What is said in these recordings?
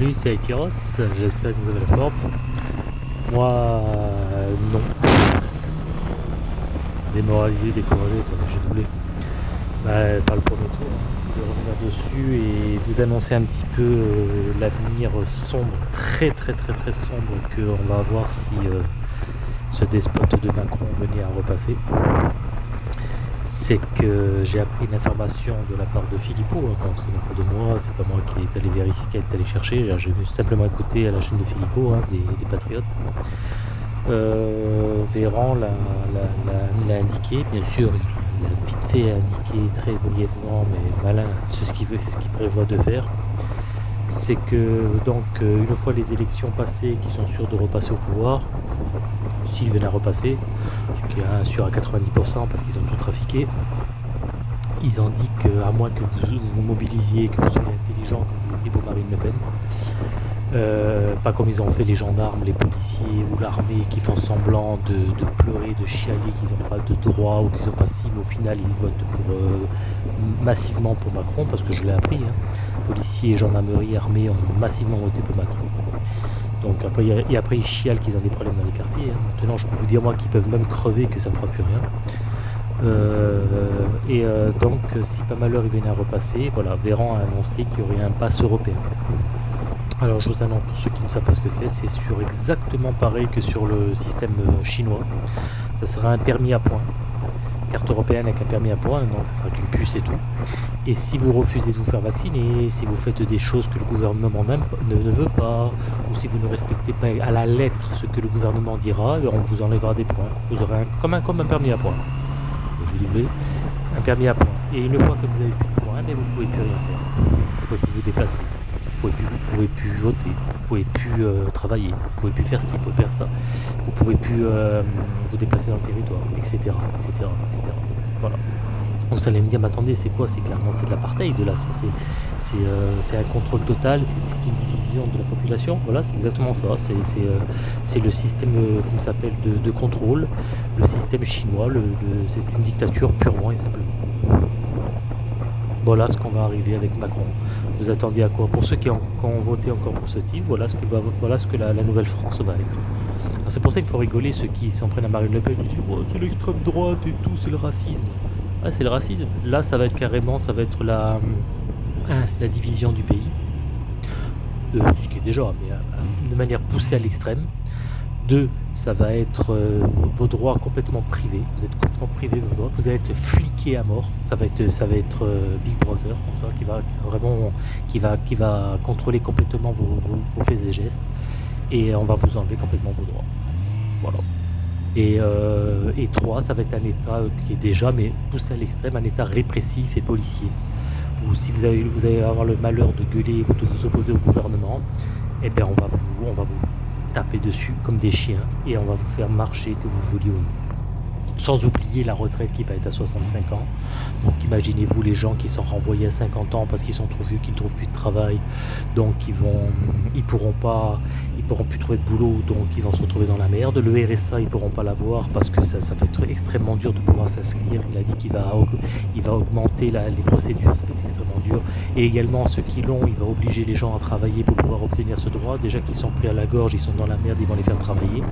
Salut, c'est Aetiros, j'espère que vous avez la forme. Moi, euh, non. Démoralisé, découragé, j'ai doublé. Bah, par le premier tour, hein. je vais revenir dessus et vous annoncer un petit peu euh, l'avenir sombre, très très très très sombre qu'on va avoir si euh, ce despote de Macron venait à repasser c'est que j'ai appris une information de la part de Philippot, hein, c'est pas de moi, c'est pas moi qui est allé vérifier, qui est allé chercher, j'ai simplement écouté à la chaîne de Philippot, hein, des, Patriotes. Euh, Véran l'a indiqué, bien sûr, il a vite fait indiqué très brièvement, mais malin, ce qu'il veut, c'est ce qu'il prévoit de faire. C'est que donc euh, une fois les élections passées, qu'ils sont sûrs de repasser au pouvoir, s'ils venaient à repasser, ce qui est sûr à 90% parce qu'ils ont tout trafiqué. Ils ont dit qu'à moins que vous vous mobilisiez, que vous soyez intelligent, que vous étiez pour Marine Le Pen, euh, pas comme ils ont fait les gendarmes, les policiers ou l'armée qui font semblant de, pleurer, de chialer qu'ils n'ont pas de droit ou qu'ils n'ont pas si, mais au final ils votent euh, massivement pour Macron, parce que je l'ai appris. Hein. Policiers, gendarmerie, armée ont massivement voté pour Macron. Donc après, et après ils chialent qu'ils ont des problèmes dans les quartiers. Hein. Maintenant, je peux vous dire moi qu'ils peuvent même crever que ça ne fera plus rien. Euh, et euh, donc, si pas malheur il venait à repasser, voilà, Véran a annoncé qu'il y aurait un pass européen. Alors je vous annonce pour ceux qui ne savent pas ce que c'est, c'est sur exactement pareil que sur le système euh, chinois. Ça sera un permis à points carte européenne avec un permis à points, donc ça sera qu'une puce et tout. Et si vous refusez de vous faire vacciner, si vous faites des choses que le gouvernement ne, ne, veut pas, ou si vous ne respectez pas à la lettre ce que le gouvernement dira, eh on vous enlèvera des points. Vous aurez un, comme, un, comme un permis à points. Doublé, un permis à points. Et une fois que vous avez plus de points, eh vous ne pouvez plus rien faire. Vous pouvez plus vous déplacer. Vous pouvez plus, vous pouvez plus voter, vous pouvez plus euh, travailler, vous pouvez plus faire ci, vous pouvez faire ça, vous pouvez plus euh, vous déplacer dans le territoire, etc., etc., etc. Voilà. Vous allez me dire, mais attendez, c'est quoi? C'est clairement de l'apartheid là, euh, c'est un contrôle total, c'est une division de la population. Voilà, c'est exactement ça. C'est le système, comment s'appelle, de, de, contrôle, le système chinois. C'est une dictature purement et simplement. Voilà ce qu'on va arriver avec Macron. Vous attendiez à quoi Pour ceux qui ont, voté encore pour ce type, voilà ce que, la, nouvelle France va être. C'est pour ça qu'il faut rigoler ceux qui s'en prennent à Marine Le Pen. Ils disent c'est l'extrême droite et tout, c'est le racisme. Ah, c'est le racisme. Là, ça va être carrément, ça va être la, la division du pays. Euh, ce qui est déjà, mais euh, de manière poussée à l'extrême. Deux, ça va être euh, vos droits complètement privés. Vous êtes privé de vos droits. Vous allez être fliqué à mort. Ça va être, ça va être euh, Big Brother comme ça, qui va vraiment, qui va, qui va contrôler complètement vos, faits et gestes. Et on va vous enlever complètement vos droits. Voilà. Et, euh, trois, ça va être un État qui est déjà, mais poussé à l'extrême, un État répressif et policier. Ou si vous allez, vous allez avoir le malheur de gueuler ou de vous opposer au gouvernement, eh bien on va vous, on va vous taper dessus comme des chiens et on va vous faire marcher que vous vouliez ou non. Sans oublier la retraite qui va être à 65 ans. Donc imaginez-vous les gens qui sont renvoyés à 50 ans parce qu'ils sont trop vieux, qu'ils ne trouvent plus de travail. Donc ils vont, ils pourront pas, ils pourront plus trouver de boulot, donc ils vont se retrouver dans la merde. Le RSA, ils pourront pas l'avoir parce que ça, ça va être extrêmement dur de pouvoir s'inscrire. Il a dit qu'il va, il va augmenter les procédures, ça va être extrêmement dur. Et également ceux qui l'ont, il va obliger les gens à travailler pour pouvoir obtenir ce droit. Déjà qu'ils sont pris à la gorge, ils sont dans la merde, ils vont les faire travailler.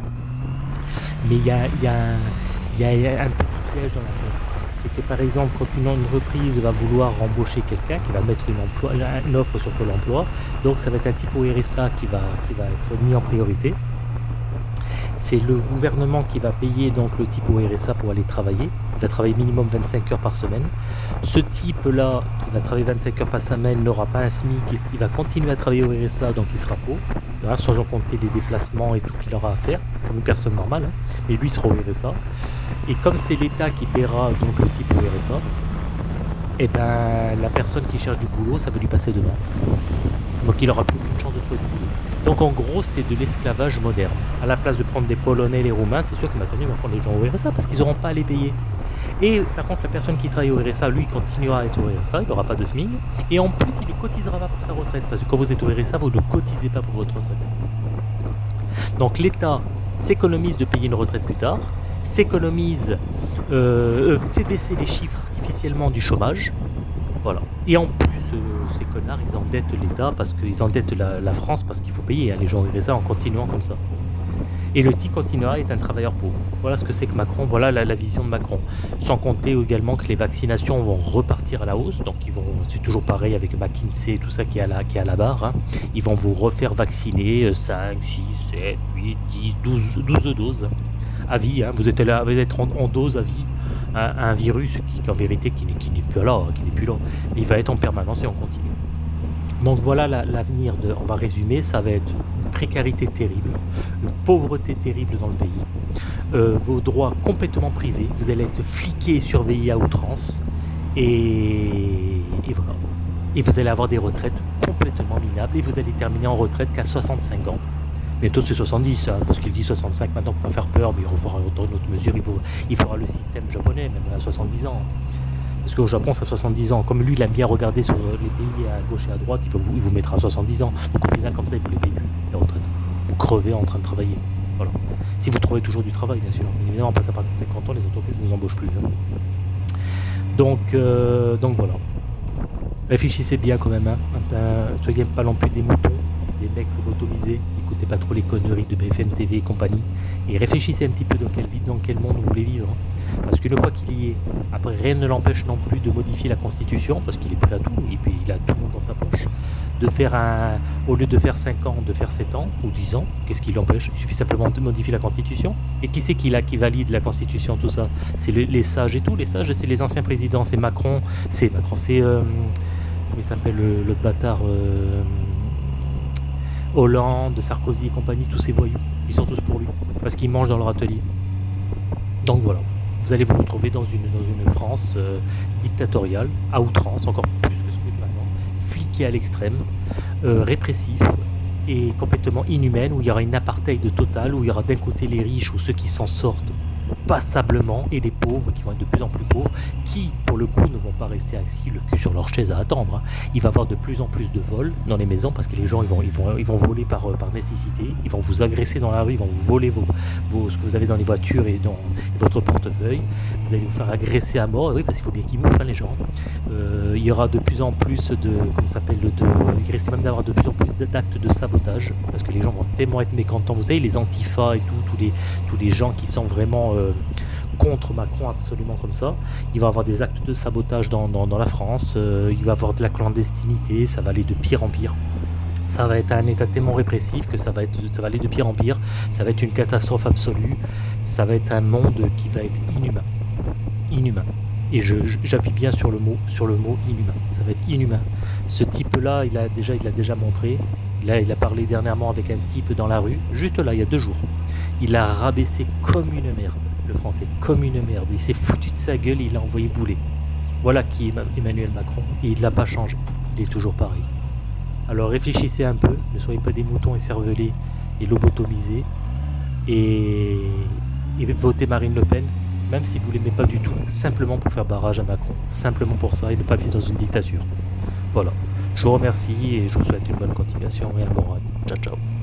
Mais il y a, y a un il y a un petit piège dans l'affaire. C'est que par exemple, quand une entreprise va vouloir embaucher quelqu'un, qui va mettre une, offre sur Pôle emploi, donc ça va être un type au RSA qui va, qui va être mis en priorité. C'est le gouvernement qui va payer donc le type au RSA pour aller travailler. Il va travailler minimum 25 heures par semaine. Ce type-là, qui va travailler 25 heures par semaine, n'aura pas un SMIC. Il va continuer à travailler au RSA, donc il sera pauvre. Sans en compter les déplacements et tout qu'il aura à faire, comme une personne normale. Hein. Mais lui sera au RSA. Et comme c'est l'État qui paiera donc le type au RSA, et eh ben la personne qui cherche du boulot, ça va lui passer devant. Donc il aura plus aucune chance de trouver du boulot. Donc en gros, c'est de l'esclavage moderne. À la place de prendre des Polonais, les Roumains, c'est sûr que maintenant ils vont prendre les gens au RSA parce qu'ils n'auront pas à les payer. Et par contre, la personne qui travaille au RSA, lui, continuera à être au RSA, il n'aura pas de SMIC. Et en plus, il ne cotisera pas pour sa retraite. Parce que quand vous êtes au RSA, vous ne cotisez pas pour votre retraite. Donc l'État s'économise de payer une retraite plus tard, s'économise, euh, euh, fait baisser les chiffres artificiellement du chômage, Voilà. Et en plus, euh, ces connards, ils endettent l'État parce qu'ils endettent la, France parce qu'il faut payer. Hein, les gens vivent ça en continuant comme ça. Et le petit continuera est un travailleur pauvre. Voilà ce que c'est que Macron, voilà la, vision de Macron. Sans compter également que les vaccinations vont repartir à la hausse, donc ils vont, c'est toujours pareil avec McKinsey et tout ça qui est à la, à barre. Hein. Ils vont vous refaire vacciner 5, 6, 7, 8, 10, 12, 12 doses à vie. Hein. Vous êtes là, vous êtes en, en dose à vie. Un, virus qui, en vérité, qui, n'est plus là, qui n'est plus là. Il va être en permanence et en continu. Donc voilà l'avenir on va résumer, ça va être une précarité terrible, une pauvreté terrible dans le pays, euh, vos droits complètement privés, vous allez être fliqué et surveillé à outrance, et, voilà. Et vous allez avoir des retraites complètement minables, et vous allez terminer en retraite qu'à 65 ans. Bientôt c'est 70, hein, parce qu'il dit 65 maintenant pour pas faire peur, mais il faudra une autre mesure, il, il faudra le système japonais, même à 70 ans. Parce qu'au Japon, ça 70 ans. Comme lui, il a bien regardé sur les pays à gauche et à droite, il, vous, mettra à 70 ans. Donc au final, comme ça, il vous les paye plus, la retraite. Vous crevez en train de travailler. Voilà. Si vous trouvez toujours du travail, bien sûr. Mais évidemment, passe à partir de 50 ans, les entreprises ne vous embauchent plus. Hein. Donc, euh, donc voilà. Réfléchissez bien quand même. Hein. soyez pas non plus des moutons, des mecs lobotomisés. Écoutez pas trop les conneries de BFM TV et compagnie. Et réfléchissez un petit peu dans quel, dans quel monde vous voulez vivre. Hein. Parce qu'une fois qu'il y est, après rien ne l'empêche non plus de modifier la Constitution, parce qu'il est prêt à tout, et puis il a tout dans sa poche, de faire un, au lieu de faire 5 ans, de faire 7 ans ou 10 ans, qu'est-ce qui l'empêche? Il suffit simplement de modifier la Constitution. Et qui c'est qui, qui valide la Constitution, tout ça? C'est les sages et tout, les sages, c'est les anciens présidents, c'est Macron, c'est Macron, c'est... Euh, comment il s'appelle le, bâtard euh, Hollande, Sarkozy et compagnie, tous ces voyous. Ils sont tous pour lui, parce qu'ils mangent dans leur atelier. Donc voilà vous allez vous retrouver dans une, France euh, dictatoriale, à outrance, encore plus que ce que maintenant, fliquée à l'extrême, euh, répressif et complètement inhumaine, où il y aura une apartheid totale, où il y aura d'un côté les riches ou ceux qui s'en sortent passablement et les pauvres qui vont être de plus en plus pauvres, qui pour le coup ne vont pas rester assis le cul sur leur chaise à attendre. Hein. Il va y avoir de plus en plus de vols dans les maisons parce que les gens ils vont, ils vont, ils vont voler par, euh, par nécessité, ils vont vous agresser dans la rue, ils vont voler vos, vos, ce que vous avez dans les voitures et dans votre portefeuille, vous allez vous faire agresser à mort, oui parce qu'il faut bien qu'ils mouvent hein, les gens. Euh, il y aura de plus en plus de, comment s'appelle, de, il risque même d'avoir de plus en plus d'actes de sabotage parce que les gens vont tellement être mécontents. Vous savez les antifas et tout, tous les, tous les gens qui sont vraiment euh, contre Macron absolument comme ça. Il va avoir des actes de sabotage dans, la France, euh, il va avoir de la clandestinité, ça va aller de pire en pire. Ça va être un état tellement répressif que ça va, être, ça va aller de pire en pire. Ça va être une catastrophe absolue. Ça va être un monde qui va être inhumain. Inhumain. Et j'appuie bien sur le mot, sur le mot inhumain. Ça va être inhumain. Ce type-là, il a déjà, il déjà montré. Là, il a parlé dernièrement avec un type dans la rue, juste là, il y a deux jours. Il a rabaissé comme une merde le français, comme une merde. Il s'est foutu de sa gueule il a envoyé bouler. Voilà qui est Emmanuel Macron. Et il l'a pas changé. Il est toujours pareil. Alors réfléchissez un peu, ne soyez pas des moutons écervelés et lobotomisés. Et, et votez Marine Le Pen, même si vous l'aimez pas du tout, simplement pour faire barrage à Macron. Simplement pour ça et ne pas vivre dans une dictature. Voilà. Je vous remercie et je vous souhaite une bonne continuation et un bon ride. Ciao ciao.